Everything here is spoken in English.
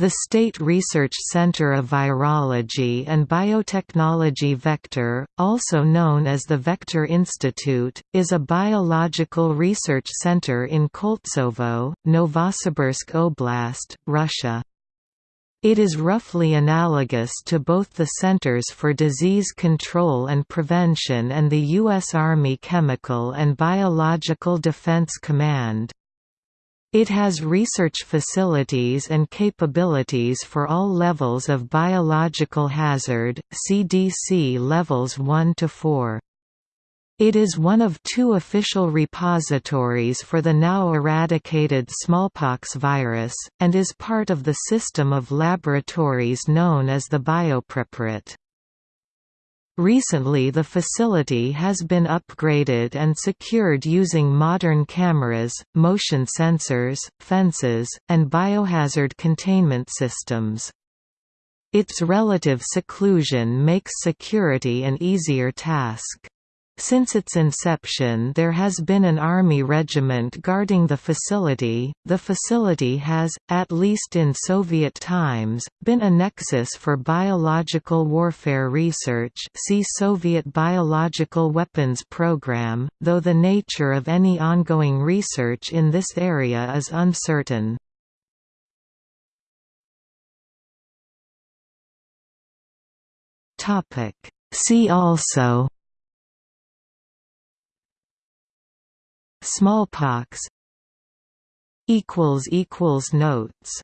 The State Research Center of Virology and Biotechnology Vector, also known as the Vector Institute, is a biological research center in Koltsovo, Novosibirsk Oblast, Russia. It is roughly analogous to both the Centers for Disease Control and Prevention and the U.S. Army Chemical and Biological Defense Command. It has research facilities and capabilities for all levels of biological hazard, CDC levels 1 to 4. It is one of two official repositories for the now eradicated smallpox virus, and is part of the system of laboratories known as the Biopreparat. Recently the facility has been upgraded and secured using modern cameras, motion sensors, fences, and biohazard containment systems. Its relative seclusion makes security an easier task. Since its inception there has been an army regiment guarding the facility. The facility has, at least in Soviet times, been a nexus for biological warfare research see Soviet Biological Weapons Program, though the nature of any ongoing research in this area is uncertain. See also Smallpox Notes